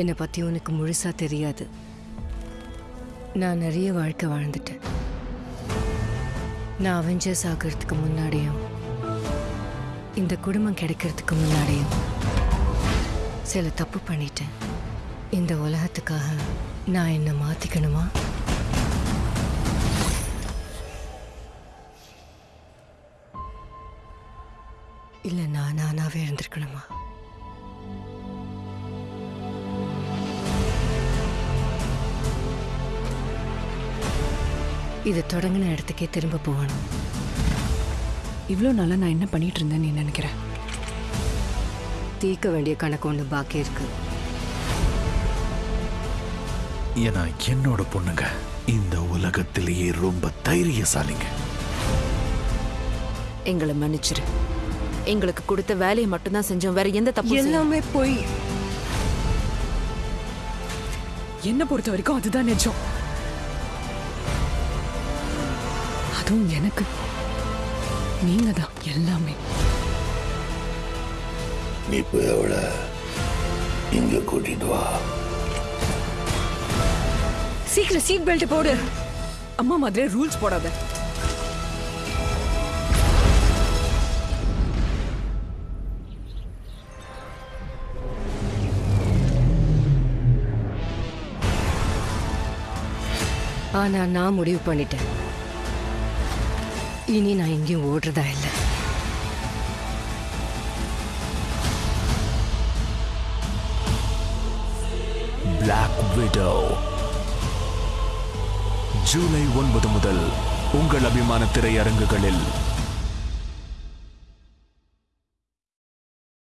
என்னை பற்றி உனக்கு முழுசாக தெரியாது. நான் நிறைய வாழ்க்கை வாழ்ந்துட்டேன். நான் அவெஞ்சர்ஸ் ஆகிறதுக்கு முன்னாடியும் இந்த குடும்பம் கிடைக்கிறதுக்கு முன்னாடியும் சில தப்பு பண்ணிட்டேன். இந்த உலகத்துக்காக நான் என்னை மாற்றிக்கணுமா இல்லை நான் நானாகவே இருந்திருக்கணுமா? இது தொடங்கின இடத்துக்கே திரும்ப போகணும். இவ்வளோ நாளாக நான் என்ன பண்ணிட்டு இருந்தேன்னு நீ நினைக்கிற? தீர்க்க வேண்டிய கணக்கு ஒன்று பாக்கி இருக்கு. ஏன்னா என்னோட பொண்ணுங்க இந்த உலகத்திலேயே ரொம்ப தைரியசாலிங்க. எங்களை மன்னிச்சிரு. எங்களுக்கு கொடுத்த வேலையை மட்டும்தான் செஞ்சோம். வேற எந்த தப்பு எல்லாமே போய் என்ன பொறுத்த வரைக்கும் அதுதான் நிஜம். அதுவும் எனக்கு. நீங்க தான் எல்லாமே. நீ போய் அவளை இங்க கூட்டிட்டு வா. சீக்கிரம் சீட் பெல்ட் போடு. அம்மா மாதிரி ரூல்ஸ் போடாத. ஆனா நான் முடிவு பண்ணிட்டேன். இனி நான் எங்கேயும் ஓடுறதா இல்லை பிளாக் விடோ ஜூலை ஒன்பது முதல் உங்கள் அபிமான திரையரங்குகளில்